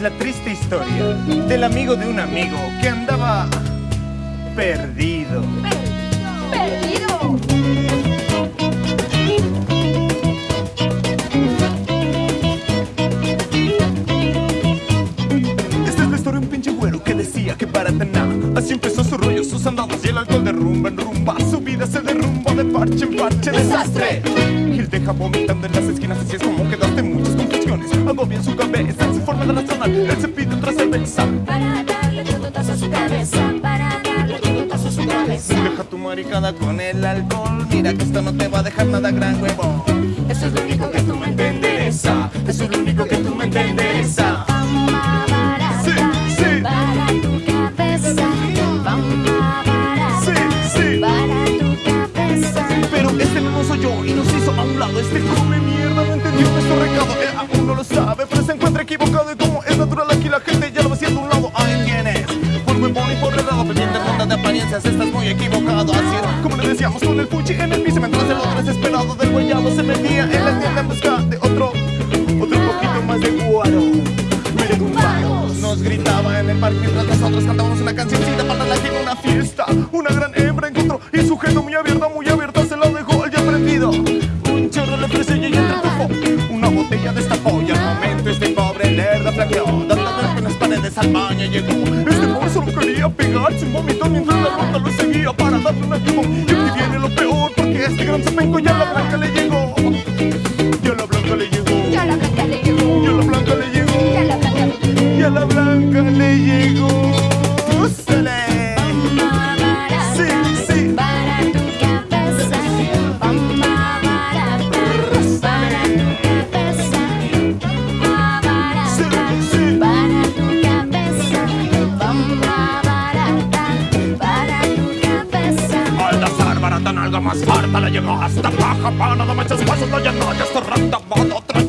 es la triste historia del amigo de un amigo que andaba perdido. ¡Perdido! Esta es la historia de un pinche güero que decía que para tener Así empezó su rollo, sus andados y el alcohol de rumba en rumba Su vida se derrumba de parche en parche, desastre Y él deja vomitando en las esquinas Así es como quedaste Ando bien su cabeza, en su forma de razonar. Él se pide otra cerveza. Para darle tazo a su cabeza, para darle tazo a su cabeza. Deja tu maricada con el alcohol. Mira que esto no te va a dejar nada gran huevo Eso es lo único que tú me entenderesa. Eso es lo único que tú me entenderesa apariencias estás muy equivocado. Así como le decíamos con el fuchi en el piso Mientras el otro desesperado del guayabo se metía en la tienda en busca de otro Otro poquito más de guaro. Nos gritaba en el parque mientras nosotros cantábamos una cancioncita para la que una fiesta Una gran hembra encontró y sujeto muy abierta, muy abierta se la dejó ya prendido. Un chorro le ofreció y ella entretufó Una botella destapó y al momento este pobre lerdo flaqueó. Dando en las paredes al baño llegó pegarse un vomitón mientras la ronda lo seguía para darle una quemón Y aquí viene lo peor porque este gran zapenco ya la blanca le llegó nalga más harta le llegó hasta paja para nada muchos pasos no ya no ya está rata bada otra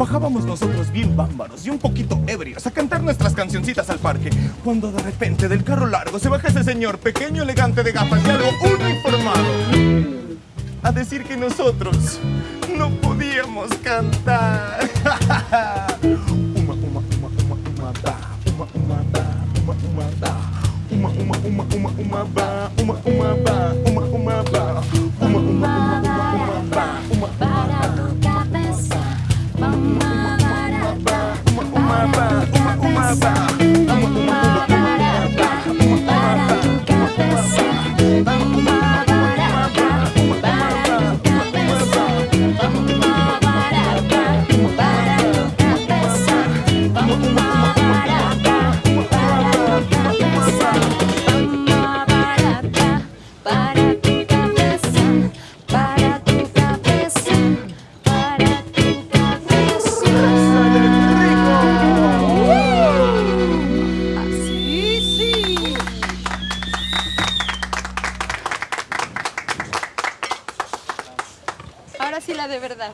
bajábamos nosotros bien bámbaros y un poquito ebrios a cantar nuestras cancioncitas al parque. Cuando de repente del carro largo se baja ese señor pequeño, elegante de gafas y algo uniformado. A decir que nosotros no podíamos cantar. Uma, uma, uma, uma, uma. Uma, uma. Uma, uma. Ahora sí la de verdad.